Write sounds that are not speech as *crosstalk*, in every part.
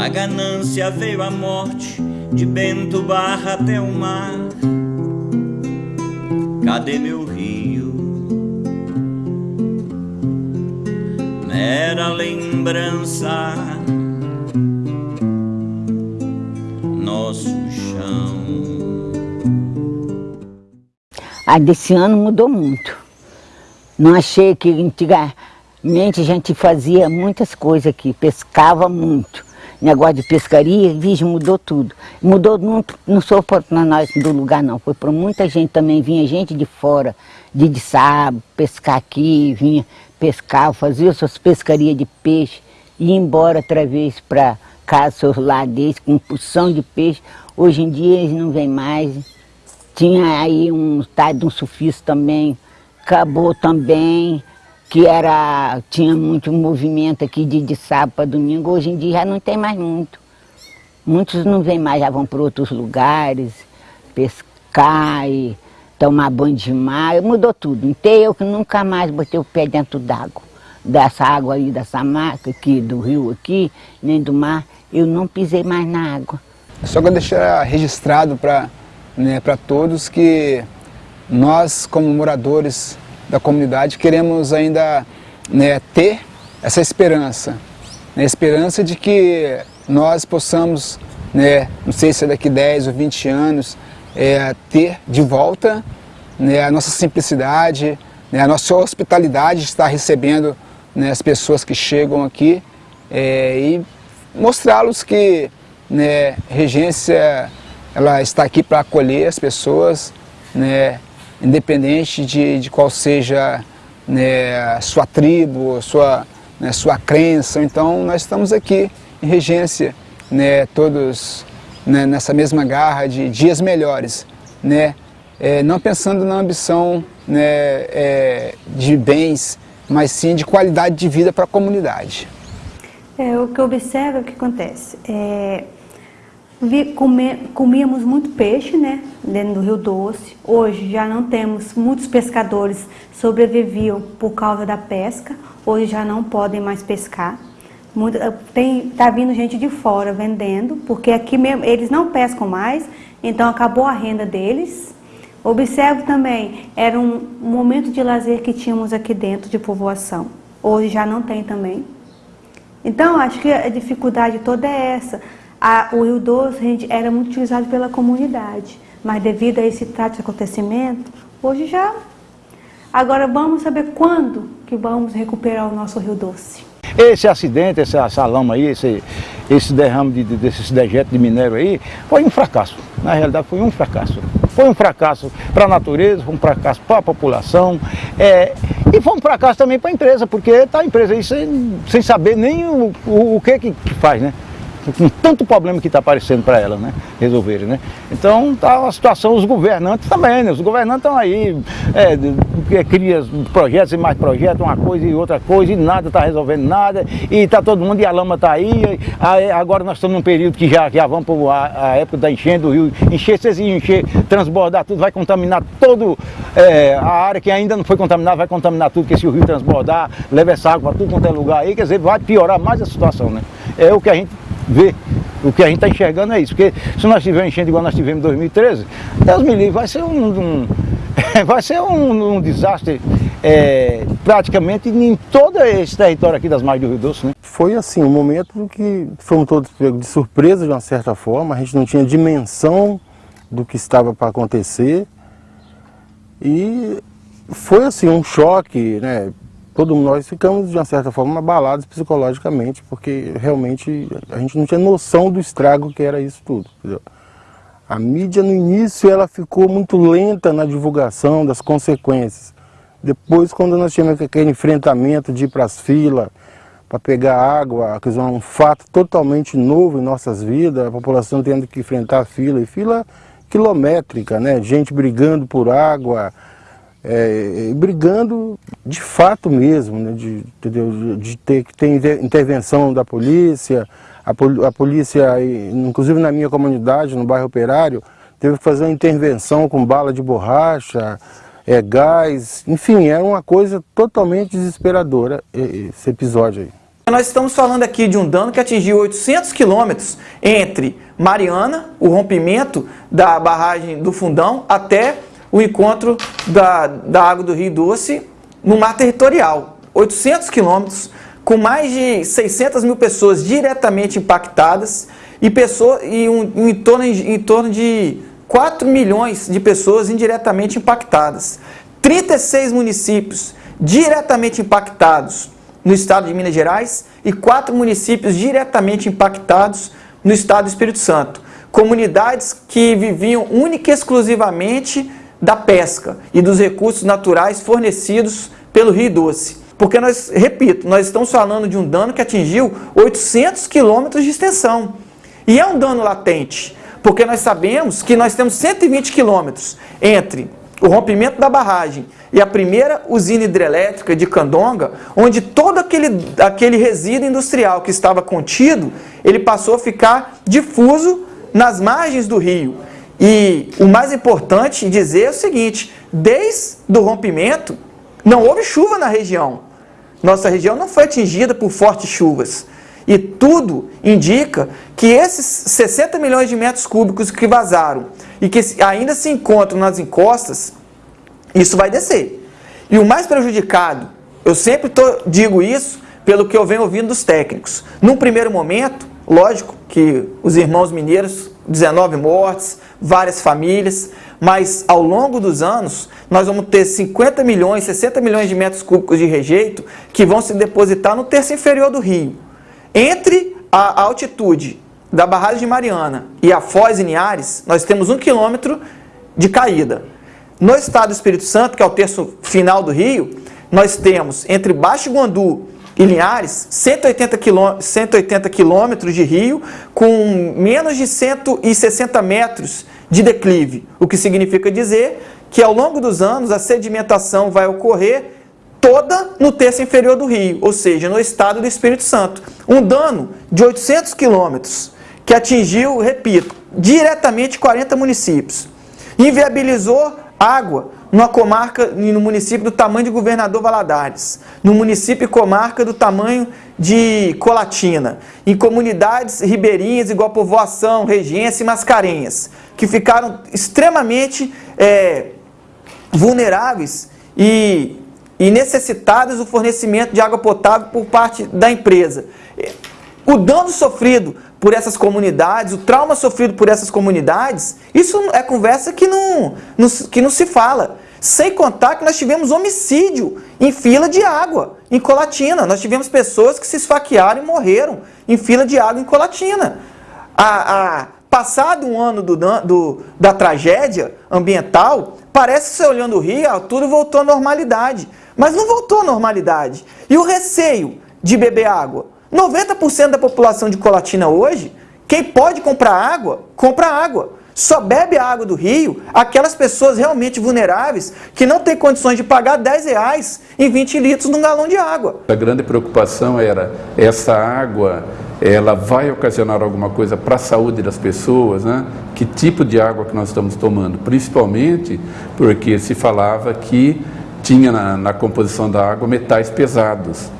Na ganância veio a morte de Bento Barra até o mar. Cadê meu rio? Mera lembrança, nosso chão. A desse ano mudou muito. Não achei que antigamente a gente fazia muitas coisas aqui, pescava muito negócio de pescaria, vixe, mudou tudo. Mudou, não, não só para nós do lugar não, foi para muita gente também, vinha gente de fora, de, de sábado, pescar aqui, vinha pescar, fazia suas pescarias de peixe, ia embora outra vez para casa, seus lares com porção de peixe. Hoje em dia eles não vêm mais. Tinha aí um tal de um sufista também, acabou também que era, tinha muito movimento aqui de, de sábado para domingo, hoje em dia já não tem mais muito. Muitos não vêm mais, já vão para outros lugares, pescar e tomar banho de mar, mudou tudo. Então eu que nunca mais botei o pé dentro d'água, dessa água aí, dessa marca aqui, do rio aqui, nem do mar, eu não pisei mais na água. Só eu deixar registrado para né, todos que nós, como moradores da comunidade, queremos ainda né, ter essa esperança, né, a esperança de que nós possamos, né, não sei se é daqui 10 ou 20 anos, é, ter de volta né, a nossa simplicidade, né, a nossa hospitalidade de estar recebendo né, as pessoas que chegam aqui é, e mostrá-los que né, Regência ela está aqui para acolher as pessoas, né, independente de, de qual seja né, sua tribo, sua, né, sua crença. Então nós estamos aqui em Regência, né, todos né, nessa mesma garra de dias melhores, né, é, não pensando na ambição né, é, de bens, mas sim de qualidade de vida para a comunidade. É, o que eu observo é o que acontece. É, comíamos muito peixe, né, dentro do Rio Doce. Hoje já não temos, muitos pescadores sobreviviam por causa da pesca, hoje já não podem mais pescar. Muito, tem, tá vindo gente de fora vendendo, porque aqui mesmo eles não pescam mais, então acabou a renda deles. Observo também, era um momento de lazer que tínhamos aqui dentro de povoação. Hoje já não tem também. Então, acho que a dificuldade toda é essa. A, o Rio Doce era muito utilizado pela comunidade, mas devido a esse trato de acontecimento, hoje já... Agora vamos saber quando que vamos recuperar o nosso Rio Doce. Esse acidente, essa, essa lama aí, esse, esse derrame de, de, desses dejetos de minério aí, foi um fracasso. Na realidade foi um fracasso. Foi um fracasso para a natureza, foi um fracasso para a população é, e foi um fracasso também para a empresa, porque está a empresa aí sem, sem saber nem o, o, o que, que faz, né? Com tanto problema que está aparecendo para ela, né? Resolverem, né? Então tá uma situação, os governantes também, né? Os governantes estão aí, é, é, cria projetos e mais projetos, uma coisa e outra coisa, e nada está resolvendo nada, e está todo mundo, e a lama está aí, aí, agora nós estamos num período que já, já vamos para a, época da enchente do rio, encher, se encher, transbordar tudo, vai contaminar todo é, a área que ainda não foi contaminada, vai contaminar tudo, porque se o rio transbordar, leva essa água para tudo quanto é lugar aí, quer dizer, vai piorar mais a situação, né? É o que a gente ver o que a gente está enxergando é isso. Porque se nós tivermos enchendo igual nós tivemos em 2013, Deus me livre, vai ser um, *laughs* um vai ser um, um desastre é, praticamente em todo esse território aqui das margens do Rio Doce. Né? Foi assim, um momento que fomos todos de surpresa de uma certa forma, a gente não tinha dimensão do que estava para acontecer e foi assim um choque, né? Todos nós ficamos, de uma certa forma, abalados psicologicamente, porque realmente a gente não tinha noção do estrago que era isso tudo. Entendeu? A mídia, no início, ela ficou muito lenta na divulgação das consequências. Depois, quando nós tínhamos aquele enfrentamento de ir para as filas, para pegar água, que é um fato totalmente novo em nossas vidas, a população tendo que enfrentar fila, e fila quilométrica, né? gente brigando por água, é, brigando de fato mesmo, né, de, de, de, ter que ter intervenção da polícia, a, a, polícia, inclusive na minha comunidade, no bairro Operário, teve que fazer uma intervenção com bala de borracha, é, gás, enfim, era uma coisa totalmente desesperadora esse episódio aí. Nós estamos falando aqui de um dano que atingiu 800 quilômetros entre Mariana, o rompimento da barragem do Fundão, até o encontro da, da água do Rio Doce no mar territorial. 800 quilômetros, com mais de 600 mil pessoas diretamente impactadas e, pessoa, e um, em, torno, em torno de 4 milhões de pessoas indiretamente impactadas. 36 municípios diretamente impactados no estado de Minas Gerais e quatro municípios diretamente impactados no estado do Espírito Santo. Comunidades que viviam única e exclusivamente da pesca e dos recursos naturais fornecidos pelo Rio Doce. Porque nós, repito, nós estamos falando de um dano que atingiu 800 quilômetros de extensão. E é um dano latente, porque nós sabemos que nós temos 120 quilômetros entre o rompimento da barragem e a primeira usina hidrelétrica de Candonga, onde todo aquele, aquele resíduo industrial que estava contido, ele passou a ficar difuso nas margens do rio. E o mais importante dizer é o seguinte, desde o rompimento, não houve chuva na região. Nossa região não foi atingida por fortes chuvas. E tudo indica que esses 60 milhões de metros cúbicos que vazaram e que ainda se encontram nas encostas, isso vai descer. E o mais prejudicado, eu sempre tô, digo isso pelo que eu venho ouvindo dos técnicos. Num primeiro momento, lógico que os irmãos mineiros, 19 mortes, várias famílias, mas ao longo dos anos nós vamos ter 50 milhões, 60 milhões de metros cúbicos de rejeito que vão se depositar no terço inferior do rio. Entre a altitude da barragem de Mariana e a Foz e Niares, nós temos um quilômetro de caída. No estado do Espírito Santo, que é o terço final do rio, nós temos entre Baixo Guandu e Linhares 180, quilô, 180 quilômetros de rio com menos de 160 metros de declive, o que significa dizer que ao longo dos anos a sedimentação vai ocorrer toda no terço inferior do rio, ou seja, no estado do Espírito Santo. Um dano de 800 quilômetros que atingiu, repito, diretamente 40 municípios. Inviabilizou água numa comarca, no município do tamanho de Governador Valadares, no município e comarca do tamanho de Colatina, em comunidades ribeirinhas igual Povoação, Regência e Mascarenhas, que ficaram extremamente é, vulneráveis e, e necessitadas do fornecimento de água potável por parte da empresa. O dano sofrido por essas comunidades, o trauma sofrido por essas comunidades, isso é conversa que não, não, que não se fala. Sem contar que nós tivemos homicídio em fila de água, em Colatina. Nós tivemos pessoas que se esfaquearam e morreram em fila de água em Colatina. A, a, passado um ano do, do, da tragédia ambiental, parece que você olhando o rio, tudo voltou à normalidade. Mas não voltou à normalidade. E o receio de beber água? 90% da população de Colatina hoje, quem pode comprar água, compra água. Só bebe a água do rio aquelas pessoas realmente vulneráveis que não têm condições de pagar 10 reais em 20 litros num galão de água. A grande preocupação era essa água, ela vai ocasionar alguma coisa para a saúde das pessoas, né? Que tipo de água que nós estamos tomando? Principalmente porque se falava que tinha na, na composição da água metais pesados.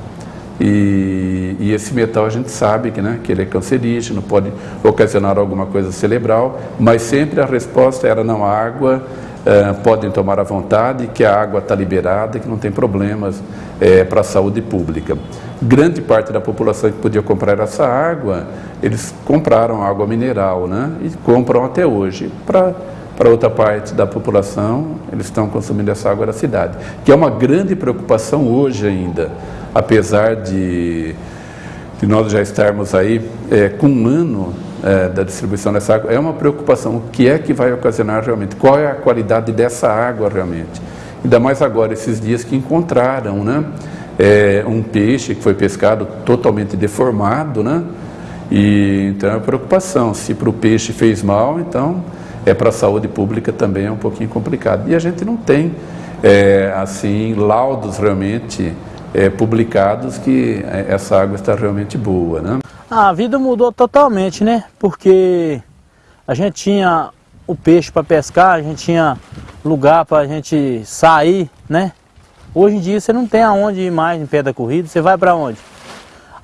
E, e, esse metal a gente sabe que, né, que ele é cancerígeno, pode ocasionar alguma coisa cerebral, mas sempre a resposta era não, a água uh, podem tomar à vontade, que a água está liberada, que não tem problemas é, para a saúde pública. Grande parte da população que podia comprar essa água, eles compraram água mineral, né, e compram até hoje. Para para outra parte da população, eles estão consumindo essa água da cidade, que é uma grande preocupação hoje ainda apesar de, de nós já estarmos aí é, com um ano é, da distribuição dessa água, é uma preocupação. O que é que vai ocasionar realmente? Qual é a qualidade dessa água realmente? Ainda mais agora, esses dias que encontraram né, é, um peixe que foi pescado totalmente deformado, né? E, então é uma preocupação. Se para o peixe fez mal, então é para a saúde pública também é um pouquinho complicado. E a gente não tem, é, assim, laudos realmente é, publicados que é, essa água está realmente boa, né? A vida mudou totalmente, né? Porque a gente tinha o peixe para pescar, a gente tinha lugar para a gente sair, né? Hoje em dia você não tem aonde ir mais em pé da corrida, você vai para onde?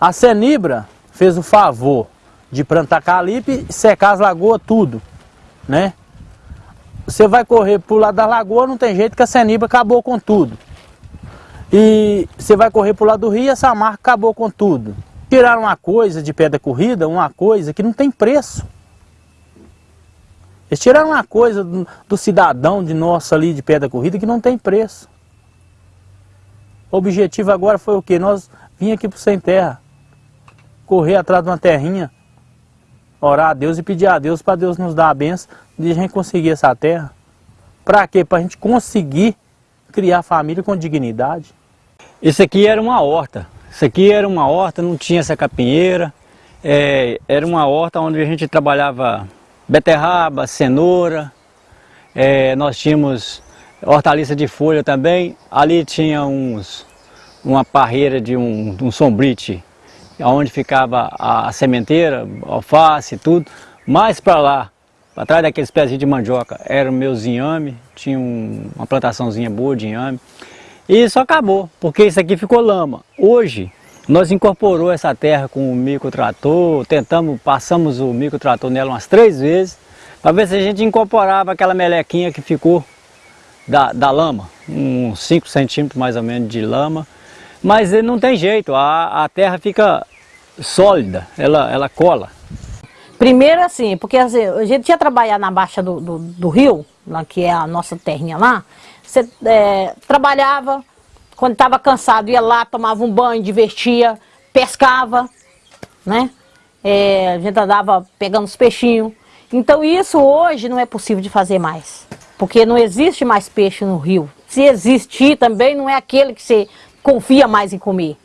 A Senibra fez o favor de plantar calipe e secar as lagoas tudo, né? Você vai correr pro lado da lagoa, não tem jeito que a Senibra acabou com tudo. E você vai correr pro lado do rio, essa marca acabou com tudo. Tiraram uma coisa de pé da corrida, uma coisa que não tem preço. Eles tiraram uma coisa do, do cidadão de nosso ali de pé da corrida que não tem preço. O objetivo agora foi o quê? Nós vim aqui pro Sem Terra, correr atrás de uma terrinha, orar a Deus e pedir a Deus para Deus nos dar a benção de a gente conseguir essa terra. Para quê? Para a gente conseguir criar família com dignidade. Isso aqui era uma horta. Isso aqui era uma horta, não tinha essa capinheira. É, era uma horta onde a gente trabalhava beterraba, cenoura. É, nós tínhamos hortaliça de folha também. Ali tinha uns, uma parreira de um, um sombrite, onde ficava a, a sementeira, alface e tudo. Mais para lá, atrás daqueles pezinhos de mandioca, era o meu zinhame, tinha um, uma plantaçãozinha boa de inhame. E isso acabou, porque isso aqui ficou lama. Hoje, nós incorporou essa terra com o microtrator, tentamos, passamos o microtrator nela umas três vezes, para ver se a gente incorporava aquela melequinha que ficou da, da lama, uns 5 centímetros mais ou menos de lama, mas não tem jeito, a, a terra fica sólida, ela, ela cola. Primeiro assim, porque assim, a gente ia trabalhar na baixa do, do, do rio, lá, que é a nossa terrinha lá, você é, trabalhava, quando estava cansado ia lá, tomava um banho, divertia, pescava, né? É, a gente andava pegando os peixinhos. Então isso hoje não é possível de fazer mais, porque não existe mais peixe no rio. Se existir também não é aquele que você confia mais em comer,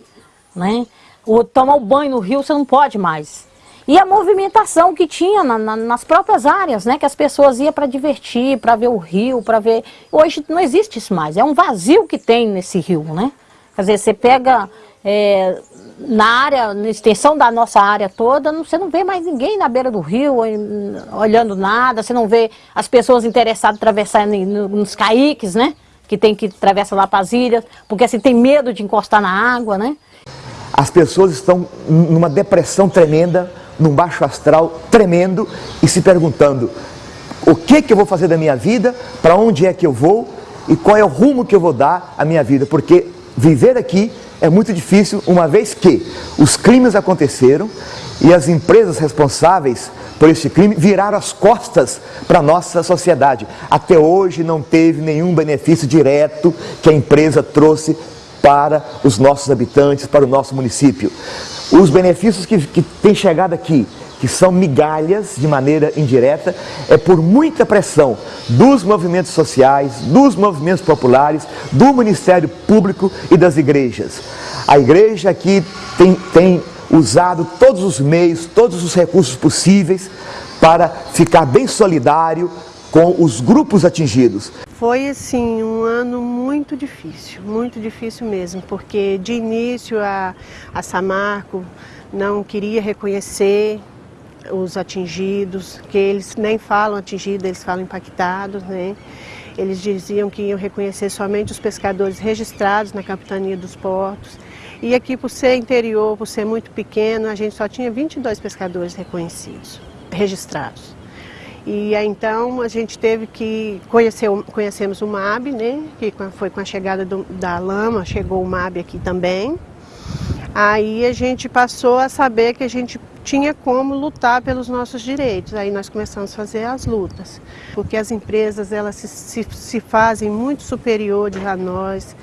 né? O, tomar o banho no rio você não pode mais. E a movimentação que tinha na, na, nas próprias áreas, né? Que as pessoas iam para divertir, para ver o rio, para ver... Hoje não existe isso mais, é um vazio que tem nesse rio, né? Quer dizer, você pega é, na área, na extensão da nossa área toda, você não vê mais ninguém na beira do rio, olhando nada, você não vê as pessoas interessadas em atravessar nos caiques, né? Que tem que atravessar lá para as ilhas, porque assim tem medo de encostar na água, né? As pessoas estão numa depressão tremenda, num baixo astral tremendo e se perguntando o que, que eu vou fazer da minha vida, para onde é que eu vou e qual é o rumo que eu vou dar à minha vida, porque viver aqui é muito difícil, uma vez que os crimes aconteceram e as empresas responsáveis por esse crime viraram as costas para a nossa sociedade. Até hoje não teve nenhum benefício direto que a empresa trouxe para os nossos habitantes, para o nosso município. Os benefícios que, que têm chegado aqui, que são migalhas de maneira indireta, é por muita pressão dos movimentos sociais, dos movimentos populares, do Ministério Público e das igrejas. A igreja aqui tem, tem usado todos os meios, todos os recursos possíveis para ficar bem solidário com os grupos atingidos. Foi assim um ano muito difícil, muito difícil mesmo, porque de início a, a Samarco não queria reconhecer os atingidos, que eles nem falam atingidos, eles falam impactados, né? Eles diziam que iam reconhecer somente os pescadores registrados na capitania dos portos. E aqui, por ser interior, por ser muito pequeno, a gente só tinha 22 pescadores reconhecidos, registrados. E então a gente teve que conhecer, conhecemos o MAB, né? Que foi com a chegada do, da lama, chegou o MAB aqui também. Aí a gente passou a saber que a gente tinha como lutar pelos nossos direitos. Aí nós começamos a fazer as lutas, porque as empresas elas se, se, se fazem muito superiores a nós,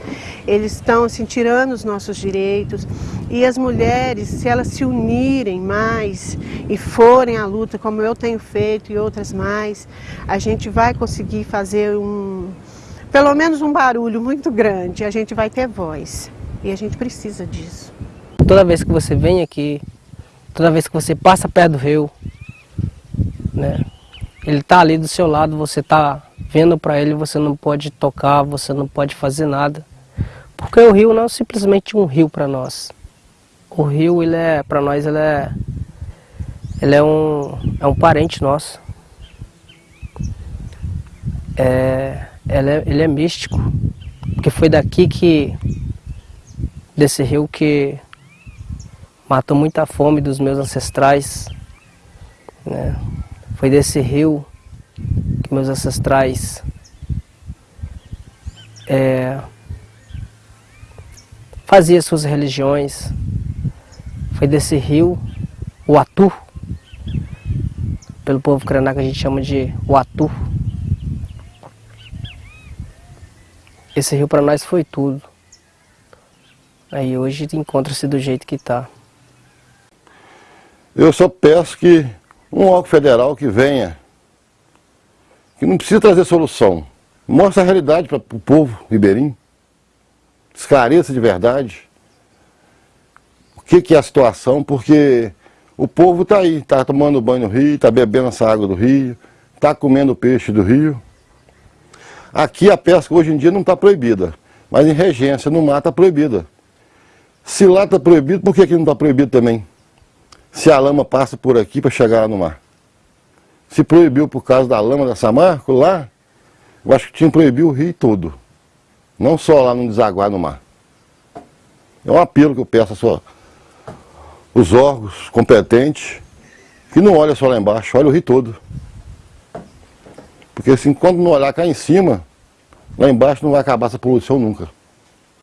eles estão assim, tirando os nossos direitos e as mulheres, se elas se unirem mais e forem à luta como eu tenho feito e outras mais, a gente vai conseguir fazer um, pelo menos um barulho muito grande, a gente vai ter voz e a gente precisa disso. Toda vez que você vem aqui Toda vez que você passa perto do rio, né, ele está ali do seu lado, você está vendo para ele, você não pode tocar, você não pode fazer nada. Porque o rio não é simplesmente um rio para nós. O rio, ele é, para nós, ele é, ele é um, é um parente nosso. É, ele, é, ele é místico, porque foi daqui que, desse rio que matou muita fome dos meus ancestrais. Né? Foi desse rio que meus ancestrais é, faziam suas religiões. Foi desse rio, o Atu, pelo povo Krenak a gente chama de Uatu. Esse rio para nós foi tudo. Aí hoje encontra-se do jeito que está. Eu só peço que um órgão federal que venha, que não precisa trazer solução, mostre a realidade para o povo ribeirinho, esclareça de verdade o que, que é a situação, porque o povo está aí, está tomando banho no rio, está bebendo essa água do rio, está comendo peixe do rio. Aqui a pesca hoje em dia não está proibida, mas em regência, no mar está proibida. Se lá está proibido, por que aqui não está proibido também? Se a lama passa por aqui para chegar lá no mar. Se proibiu por causa da lama da Samarco lá, eu acho que tinha que proibir o rio todo. Não só lá no desaguar no mar. É um apelo que eu peço a sua os órgãos competentes, que não olha só lá embaixo, olha o rio todo. Porque assim, quando não olhar cá em cima, lá embaixo não vai acabar essa poluição nunca.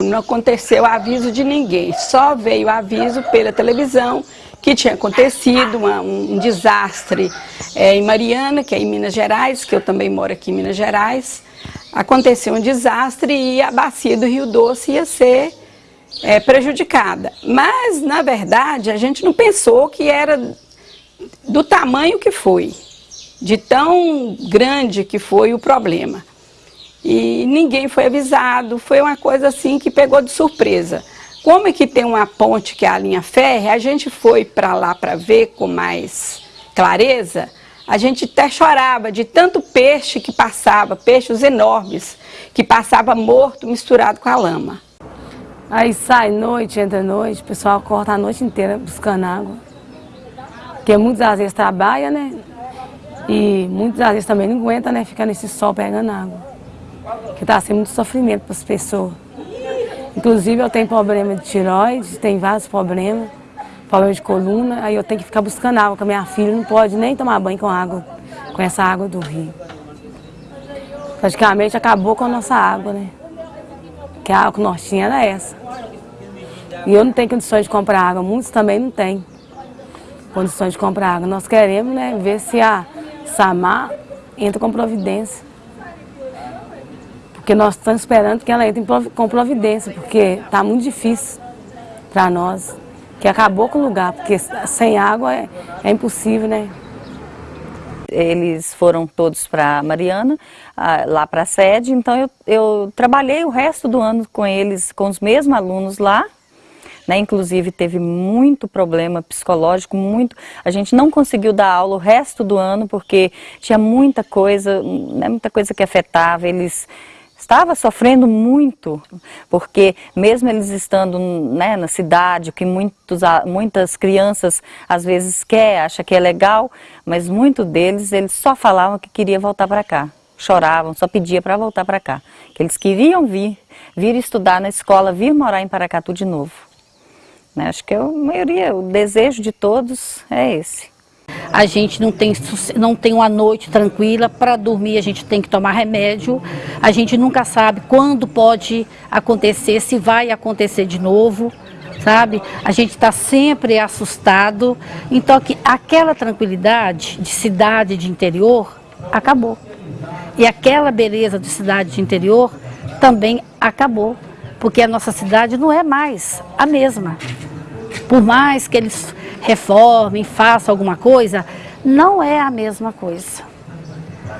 Não aconteceu aviso de ninguém, só veio aviso pela televisão que tinha acontecido uma, um, desastre é, em Mariana, que é em Minas Gerais, que eu também moro aqui em Minas Gerais. Aconteceu um desastre e a bacia do Rio Doce ia ser é, prejudicada. Mas, na verdade, a gente não pensou que era do tamanho que foi, de tão grande que foi o problema. E ninguém foi avisado, foi uma coisa assim que pegou de surpresa. Como é que tem uma ponte que é a linha férrea, a gente foi para lá para ver com mais clareza, a gente até chorava de tanto peixe que passava, peixes enormes, que passava morto misturado com a lama. Aí sai noite, entra noite, o pessoal corta a noite inteira buscando água. Porque muitas vezes trabalha, né? E muitas vezes também não aguenta, né? Ficar nesse sol pegando água. Que está sendo muito sofrimento para as pessoas. Inclusive eu tenho problema de tiroide, tem vários problemas, problema de coluna, aí eu tenho que ficar buscando água, a minha filha não pode nem tomar banho com água, com essa água do rio. Praticamente acabou com a nossa água, né? que a água que nós tínhamos era essa. E eu não tenho condições de comprar água, muitos também não têm condições de comprar água. Nós queremos né, ver se a Samar entra com providência. Porque nós estamos esperando que ela entre com providência, porque está muito difícil para nós, que acabou com o lugar, porque sem água é, é impossível, né? Eles foram todos para Mariana, lá para a sede, então eu, eu trabalhei o resto do ano com eles, com os mesmos alunos lá, né, inclusive teve muito problema psicológico, muito. A gente não conseguiu dar aula o resto do ano porque tinha muita coisa, né, muita coisa que afetava. Eles estava sofrendo muito, porque mesmo eles estando né, na cidade, que muitos, muitas crianças às vezes quer, acha que é legal, mas muitos deles eles só falavam que queria voltar para cá, choravam, só pedia para voltar para cá, que eles queriam vir, vir estudar na escola, vir morar em Paracatu de novo. Né? Acho que a maioria, o desejo de todos é esse. A gente não tem, não tem uma noite tranquila, para dormir a gente tem que tomar remédio, a gente nunca sabe quando pode acontecer, se vai acontecer de novo, sabe? A gente está sempre assustado, então que aquela tranquilidade de cidade de interior acabou. E aquela beleza de cidade de interior também acabou, porque a nossa cidade não é mais a mesma. Por mais que eles reformem, façam alguma coisa, não é a mesma coisa.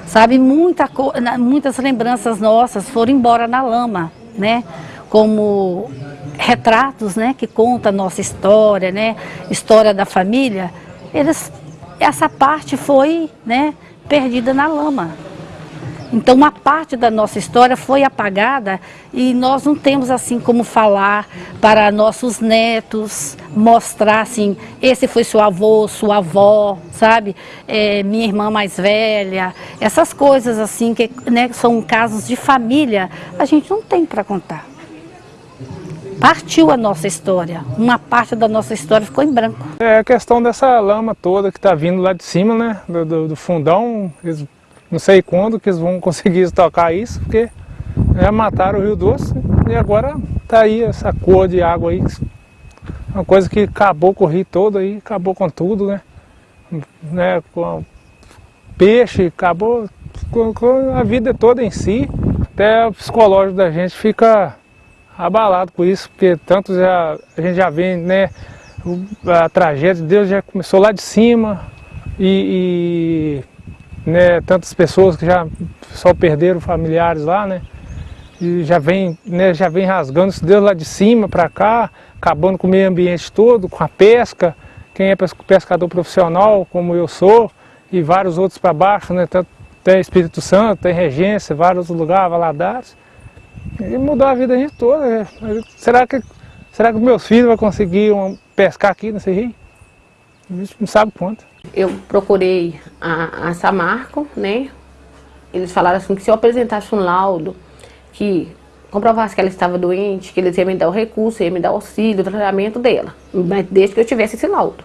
Sabe, Muita, muitas lembranças nossas foram embora na lama, né? Como retratos, né? Que conta a nossa história, né? História da família. Eles, essa parte foi, né? Perdida na lama. Então uma parte da nossa história foi apagada e nós não temos assim como falar para nossos netos, mostrar assim, esse foi seu avô, sua avó, sabe? É, minha irmã mais velha, essas coisas assim que né, são casos de família, a gente não tem para contar. partiu a nossa história. Uma parte da nossa história ficou em branco. É a questão dessa lama toda que está vindo lá de cima, né? Do, do, fundão. Eles, não sei quando que eles vão conseguir *laughs* estocar isso, porque já mataram o Rio Doce e agora está aí essa cor de água aí. Uma coisa que acabou com o rio todo aí, acabou com tudo, né? né? Com peixe, acabou com, com a vida toda em si. Até o psicológico da gente fica abalado com isso, porque tanto já, a gente já vê, né, a tragédia de Deus já começou lá de cima e, e né, tantas pessoas que já só perderam familiares lá, né, e já vem, né, já vem rasgando esse Deus lá de cima para cá, acabando com o meio ambiente todo, com a pesca, quem é pescador profissional, como eu sou, e vários outros para baixo, né, tanto tem Espírito Santo, tem Regência, vários lugares, Valadares, e mudou a vida da gente toda. Né? Será que, será que meus filhos vão conseguir um, pescar aqui nesse rio? A gente não sabe quanto. Eu procurei a, a Samarco, né? Eles falaram assim que se eu apresentasse um laudo que comprovasse que ela estava doente, que eles iam me dar o recurso, iam me dar o auxílio, o tratamento dela, mas desde que eu tivesse esse laudo.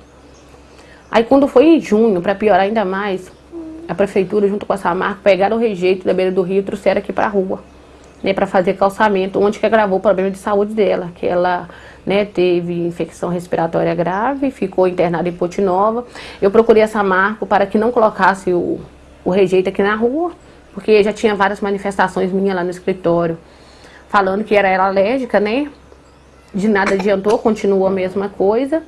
Aí quando foi em junho, para piorar ainda mais, a prefeitura junto com a Samarco pegaram o rejeito da beira do rio e trouxeram aqui para a rua né, para fazer calçamento, onde que agravou o problema de saúde dela, que ela né, teve infecção respiratória grave, ficou internada em Ponte Nova. Eu procurei essa marca para que não colocasse o, o rejeito aqui na rua, porque já tinha várias manifestações minhas lá no escritório, falando que era ela alérgica, né? De nada adiantou, continuou a mesma coisa.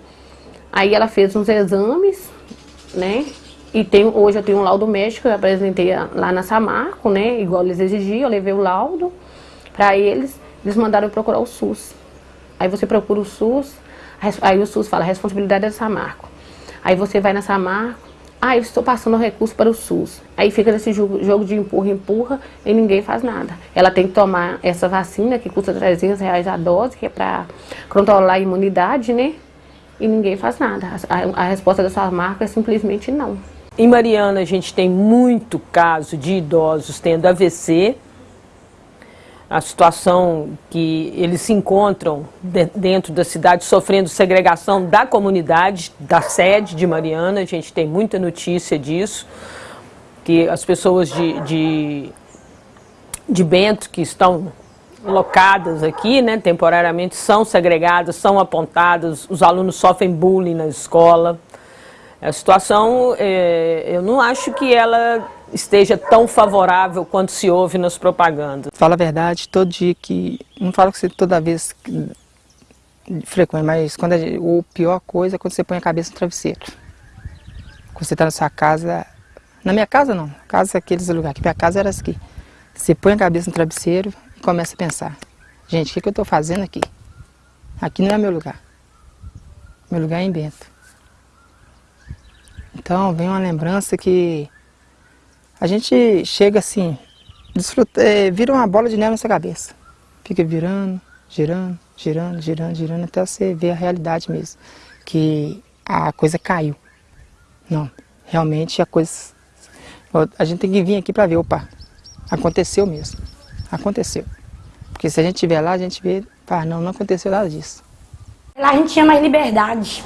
Aí ela fez uns exames, né? E tem, hoje eu tenho um laudo médico, eu apresentei lá na Samarco, né? Igual eles exigiam, eu levei o laudo para eles, eles mandaram eu procurar o SUS. Aí você procura o SUS, aí o SUS fala, a responsabilidade é da Samarco. Aí você vai na Samarco, ah, eu estou passando o recurso para o SUS. Aí fica nesse jogo, de empurra, empurra e ninguém faz nada. Ela tem que tomar essa vacina que custa 300 reais a dose, que é para controlar a imunidade, né? E ninguém faz nada. A, a resposta da Samarco é simplesmente não. Em Mariana a gente tem muito caso de idosos tendo AVC, a situação que eles se encontram dentro da cidade sofrendo segregação da comunidade, da sede de Mariana, a gente tem muita notícia disso, que as pessoas de, de, de Bento que estão locadas aqui, né, temporariamente, são segregadas, são apontadas, os alunos sofrem bullying na escola, a situação, é, eu não acho que ela esteja tão favorável quanto se ouve nas propagandas. Fala a verdade, todo dia que, não falo que você toda vez que, frequente, mas quando a, o pior coisa é quando você põe a cabeça no travesseiro. Quando você está na sua casa, na minha casa não, casa é aqueles lugares, que minha casa era aqui. Você põe a cabeça no travesseiro e começa a pensar, gente, o que, que eu estou fazendo aqui? Aqui não é meu lugar. Meu lugar é em Bento. Então vem uma lembrança que a gente chega assim, desfruta, é, vira uma bola de neve na sua cabeça. Fica virando, girando, girando, girando, girando, até você ver a realidade mesmo. Que a coisa caiu. Não, realmente a coisa... A gente tem que vir aqui para ver, opa, aconteceu mesmo. Aconteceu. Porque se a gente estiver lá, a gente vê, pá, não, não aconteceu nada disso. Lá a gente tinha mais liberdade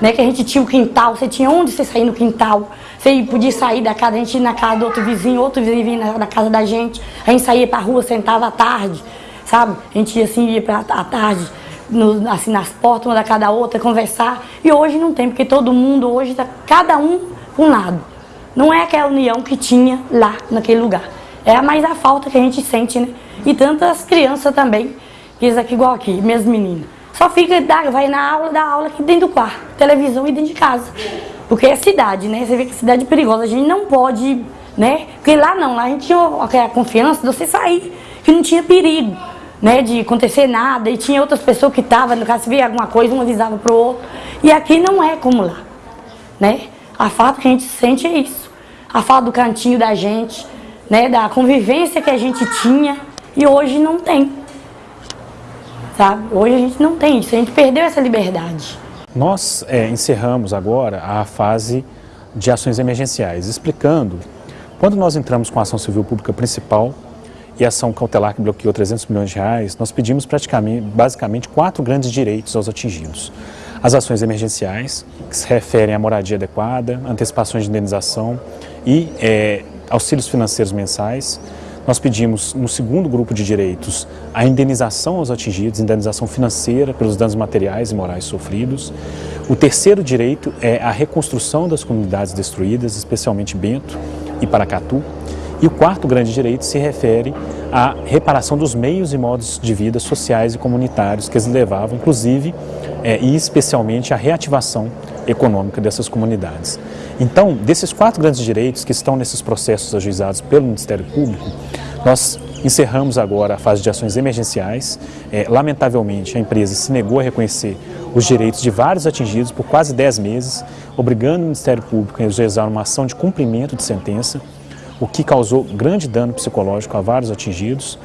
né? Que a gente tinha o um quintal, você tinha onde você sair no quintal. Você podia sair da casa, a gente ia na casa do outro vizinho, outro vizinho vinha na, casa da gente. A gente saía pra rua, sentava à tarde, sabe? A gente ia assim, ia pra, à tarde, no, assim, nas portas, uma da cada outra, conversar. E hoje não tem, porque todo mundo hoje tá cada um com um lado. Não é aquela união que tinha lá, naquele lugar. É mais a falta que a gente sente, né? E tantas crianças também, que aqui igual aqui, minhas meninas. Só fica, vai na aula, dá aula aqui dentro do quarto, televisão e dentro de casa. Porque é cidade, né? Você vê que é cidade perigosa, a gente não pode, né? Porque lá não, lá a gente tinha a confiança de você sair, que não tinha perigo, né? De acontecer nada, e tinha outras pessoas que estavam, no caso, se via alguma coisa, um avisava pro outro. E aqui não é como lá, né? A falta que a gente sente é isso. A falta do cantinho da gente, né? Da convivência que a gente tinha, e hoje não tem sabe? Hoje a gente não tem isso, a gente perdeu essa liberdade. Nós é, encerramos agora a fase de ações emergenciais, explicando quando nós entramos com a ação civil pública principal e a ação cautelar que bloqueou 300 milhões de reais, nós pedimos praticamente, basicamente, quatro grandes direitos aos atingidos. As ações emergenciais, que se referem à moradia adequada, antecipações de indenização e é, auxílios financeiros mensais. Nós pedimos, no segundo grupo de direitos, a indenização aos atingidos, indenização financeira pelos danos materiais e morais sofridos. O terceiro direito é a reconstrução das comunidades destruídas, especialmente Bento e Paracatu. E o quarto grande direito se refere à reparação dos meios e modos de vida sociais e comunitários que eles levavam, inclusive é, e especialmente à reativação econômica dessas comunidades. Então, desses quatro grandes direitos que estão nesses processos ajuizados pelo Ministério Público, nós encerramos agora a fase de ações emergenciais. É, lamentavelmente, a empresa se negou a reconhecer os direitos de vários atingidos por quase 10 meses, obrigando o Ministério Público a ajuizar uma ação de cumprimento de sentença, o que causou grande dano psicológico a vários atingidos.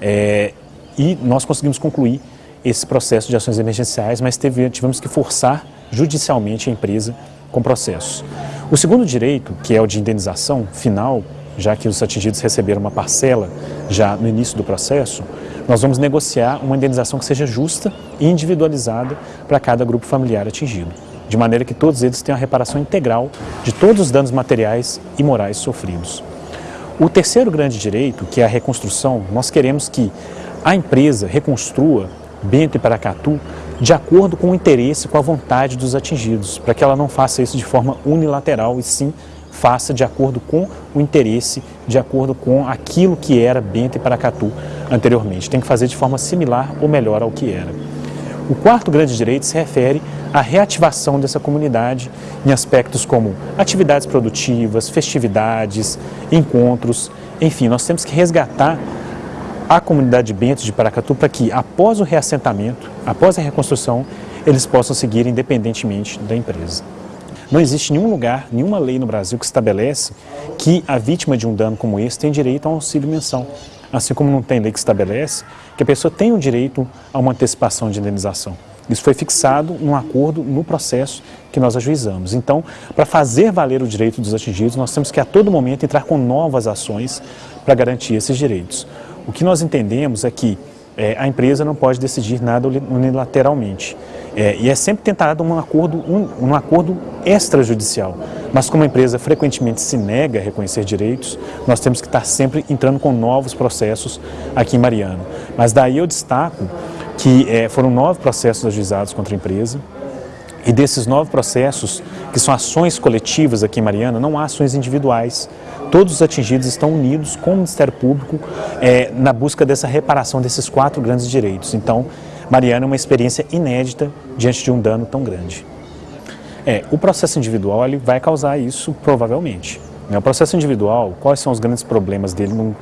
É, e nós conseguimos concluir esse processo de ações emergenciais, mas teve, tivemos que forçar judicialmente a empresa com processos. O segundo direito, que é o de indenização final, já que os atingidos receberam uma parcela já no início do processo, nós vamos negociar uma indenização que seja justa e individualizada para cada grupo familiar atingido, de maneira que todos eles tenham a reparação integral de todos os danos materiais e morais sofridos. O terceiro grande direito, que é a reconstrução, nós queremos que a empresa reconstrua Bento e Paracatu de acordo com o interesse, com a vontade dos atingidos, para que ela não faça isso de forma unilateral e sim faça de acordo com o interesse, de acordo com aquilo que era Bento e Paracatu anteriormente. Tem que fazer de forma similar ou melhor ao que era. O quarto grande direito se refere à reativação dessa comunidade em aspectos como atividades produtivas, festividades, encontros, enfim, nós temos que resgatar a comunidade de Bento de Paracatu para que, após o reassentamento, após a reconstrução, eles possam seguir independentemente da empresa. Não existe nenhum lugar, nenhuma lei no Brasil que estabelece que a vítima de um dano como esse tem direito a um auxílio mensal. Assim como não tem lei que estabelece que a pessoa tem o direito a uma antecipação de indenização. Isso foi fixado num acordo no processo que nós ajuizamos. Então, para fazer valer o direito dos atingidos, nós temos que a todo momento entrar com novas ações para garantir esses direitos. O que nós entendemos é que é, a empresa não pode decidir nada unilateralmente. É, e é sempre tentado um acordo, um, um acordo extrajudicial. Mas como a empresa frequentemente se nega a reconhecer direitos, nós temos que estar sempre entrando com novos processos aqui em Mariana. Mas daí eu destaco que é, foram nove processos ajuizados contra a empresa, e desses nove processos, que são ações coletivas aqui em Mariana, não há ações individuais. Todos os atingidos estão unidos com o Ministério Público é, na busca dessa reparação desses quatro grandes direitos. Então, Mariana é uma experiência inédita diante de um dano tão grande. É, o processo individual ele vai causar isso provavelmente. Né? O processo individual, quais são os grandes problemas dele num,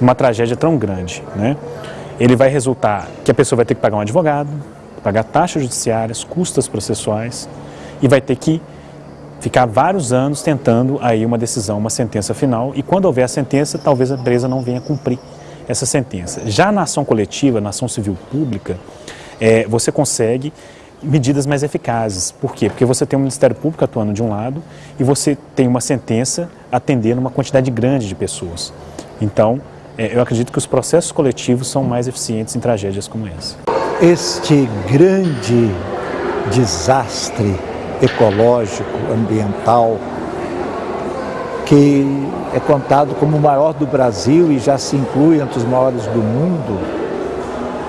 numa tragédia tão grande? Né? Ele vai resultar que a pessoa vai ter que pagar um advogado, pagar taxas judiciárias, custas processuais e vai ter que ficar vários anos tentando aí uma decisão, uma sentença final e quando houver a sentença, talvez a empresa não venha cumprir essa sentença. Já na ação coletiva, na ação civil pública, é, você consegue medidas mais eficazes. Por quê? Porque você tem o Ministério Público atuando de um lado e você tem uma sentença atendendo uma quantidade grande de pessoas. Então, é, eu acredito que os processos coletivos são mais eficientes em tragédias como essa este grande desastre ecológico, ambiental, que é contado como o maior do Brasil e já se inclui entre os maiores do mundo,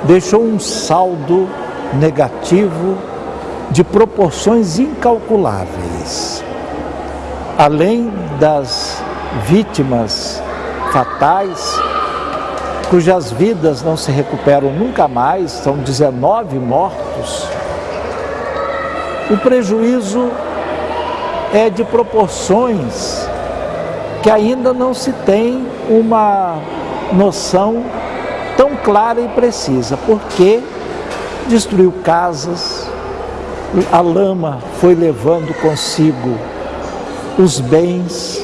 deixou um saldo negativo de proporções incalculáveis. Além das vítimas fatais, cujas vidas não se recuperam nunca mais, são 19 mortos, o prejuízo é de proporções que ainda não se tem uma noção tão clara e precisa, porque destruiu casas, a lama foi levando consigo os bens,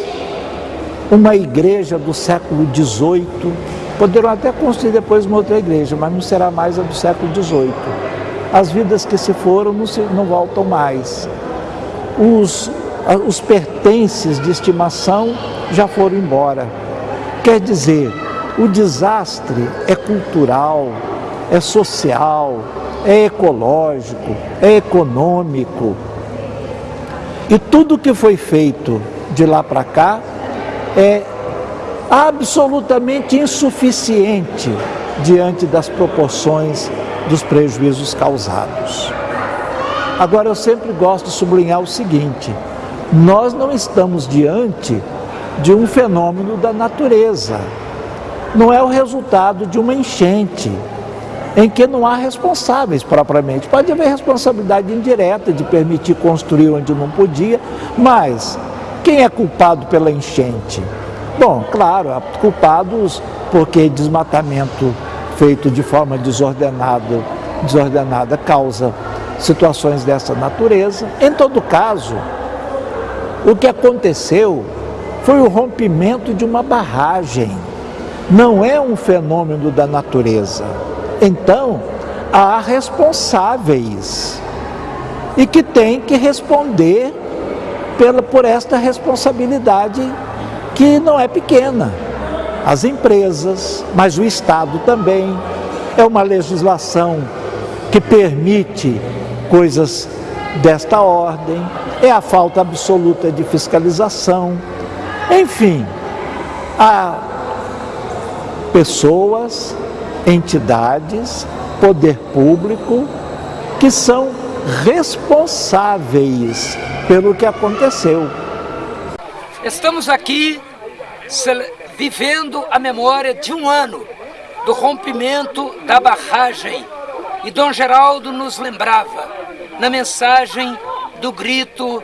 uma igreja do século XVIII Poderão até construir depois uma outra igreja, mas não será mais a do século XVIII. As vidas que se foram não, se, não voltam mais. Os, os pertences de estimação já foram embora. Quer dizer, O desastre é cultural, é social, é ecológico, é econômico. E tudo que foi feito de lá para cá é absolutamente insuficiente diante das proporções dos prejuízos causados. Agora, eu sempre gosto de sublinhar o seguinte: nós não estamos diante de um fenômeno da natureza não é o resultado de uma enchente, em que não há responsáveis propriamente. Pode haver responsabilidade indireta de permitir construir onde não podia, mas quem é culpado pela enchente? Bom, claro, culpados porque desmatamento feito de forma desordenada, desordenada causa situações dessa natureza. Em todo caso, o que aconteceu foi o rompimento de uma barragem não é um fenômeno da natureza. Então, há responsáveis e que têm que responder pela, por esta responsabilidade que não é pequena. As empresas, mas o Estado também. É uma legislação que permite coisas desta ordem, é a falta absoluta de fiscalização. Enfim, a pessoas, entidades, poder público, que são responsáveis pelo que aconteceu. Estamos aqui vivendo a memória de um ano do rompimento da barragem. E Dom Geraldo nos lembrava, na mensagem do grito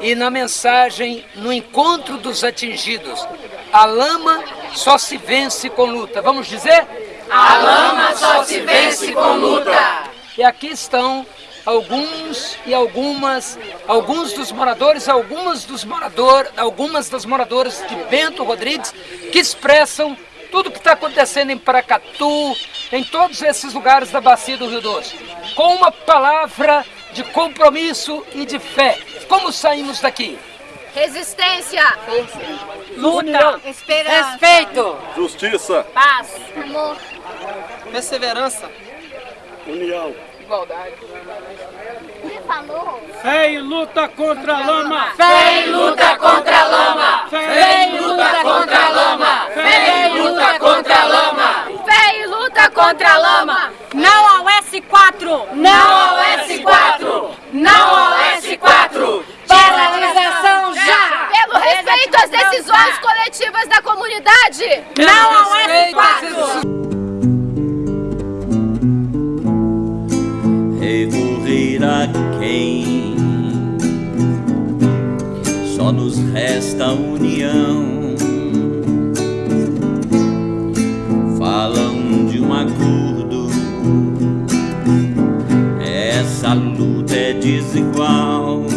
e na mensagem no encontro dos atingidos, a lama só se vence com luta. Vamos dizer? A lama só se vence com luta. E aqui estão alguns e algumas, alguns dos moradores, algumas dos moradores, algumas das moradoras de Bento Rodrigues que expressam tudo o que está acontecendo em Paracatu, em todos esses lugares da bacia do Rio Doce, com uma palavra de compromisso e de fé. Como saímos daqui? Resistência. Luta. União. Esperança. Respeito. Justiça. Paz. Amor. Perseverança. União. Igualdade. falou? Fé e luta contra a lama. Fé e luta contra a lama. Fé e luta contra a lama. Fé e luta contra a lama. Fé e luta contra a lama. Não ao S4. Não ao S4. Não ao S4. Paralisação já! Pelo respeito às decisões coletivas da comunidade! Não ao S4! recorrer a quem? Só nos resta união. Falam de um acordo, essa luta é desigual.